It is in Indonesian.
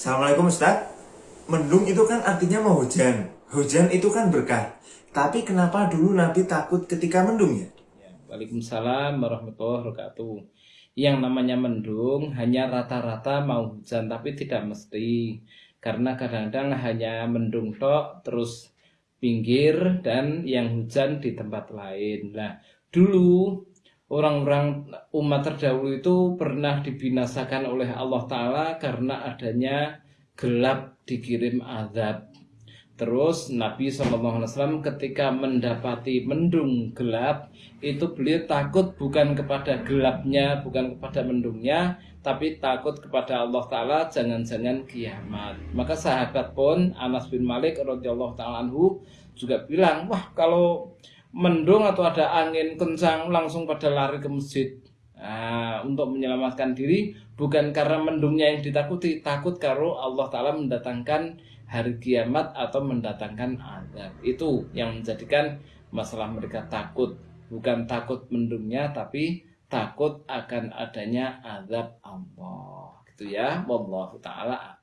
Assalamualaikum Ustaz. Mendung itu kan artinya mau hujan. Hujan itu kan berkah. Tapi kenapa dulu Nabi takut ketika mendung ya? Ya, Waalaikumsalam warahmatullahi wabarakatuh. Yang namanya mendung hanya rata-rata mau hujan tapi tidak mesti. Karena kadang-kadang hanya mendung tok terus pinggir dan yang hujan di tempat lain. Nah, dulu orang-orang umat terdahulu itu pernah dibinasakan oleh Allah Ta'ala karena adanya gelap dikirim azab Terus Nabi SAW ketika mendapati mendung gelap itu beliau takut bukan kepada gelapnya, bukan kepada mendungnya, tapi takut kepada Allah Taala jangan-jangan kiamat. Maka sahabat pun Anas bin Malik radhiyallahu taala juga bilang, wah kalau mendung atau ada angin kencang langsung pada lari ke masjid. Nah, untuk menyelamatkan diri bukan karena mendungnya yang ditakuti, takut kalau Allah Taala mendatangkan hari kiamat atau mendatangkan azab. Itu yang menjadikan masalah mereka takut, bukan takut mendungnya tapi takut akan adanya azab Allah. Gitu ya. Wallahu taala